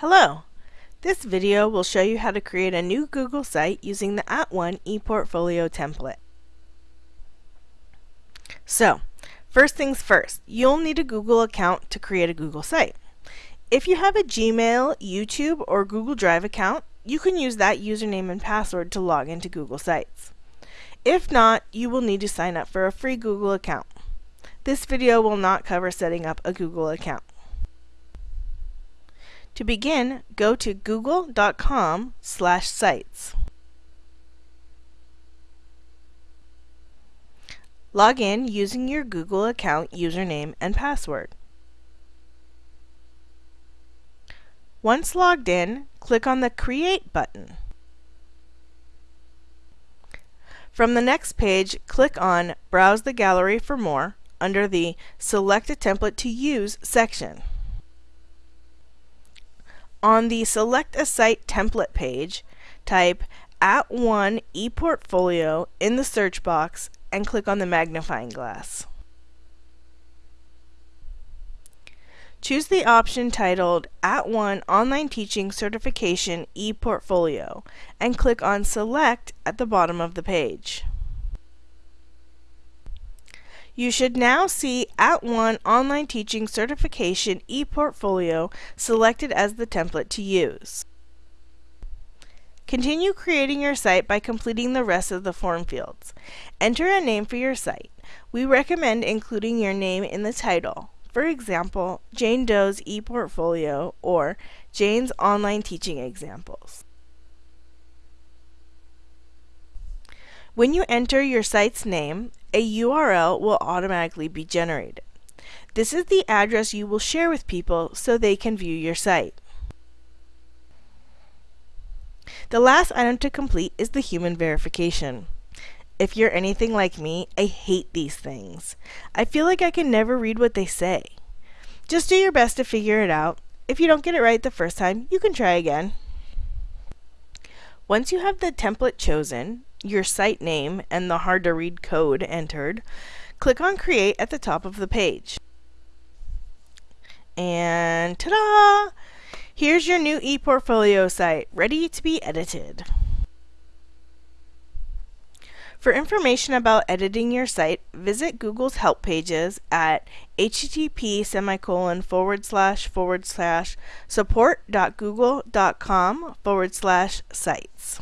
Hello! This video will show you how to create a new Google site using the At @ONE ePortfolio template. So, first things first, you'll need a Google account to create a Google site. If you have a Gmail, YouTube, or Google Drive account, you can use that username and password to log into Google Sites. If not, you will need to sign up for a free Google account. This video will not cover setting up a Google account. To begin, go to google.com slash sites. Log in using your Google account username and password. Once logged in, click on the Create button. From the next page, click on Browse the Gallery for more under the Select a Template to Use section. On the Select a Site template page, type at @ONE ePortfolio in the search box and click on the magnifying glass. Choose the option titled At @ONE Online Teaching Certification ePortfolio and click on Select at the bottom of the page. You should now see At @ONE Online Teaching Certification ePortfolio selected as the template to use. Continue creating your site by completing the rest of the form fields. Enter a name for your site. We recommend including your name in the title. For example, Jane Doe's ePortfolio or Jane's Online Teaching Examples. When you enter your site's name, a URL will automatically be generated. This is the address you will share with people so they can view your site. The last item to complete is the human verification. If you're anything like me, I hate these things. I feel like I can never read what they say. Just do your best to figure it out. If you don't get it right the first time, you can try again. Once you have the template chosen, your site name and the hard to read code entered, click on Create at the top of the page. And ta-da! Here's your new ePortfolio site, ready to be edited. For information about editing your site, visit Google's help pages at http semicolon forward slash forward slash support.google.com forward slash sites.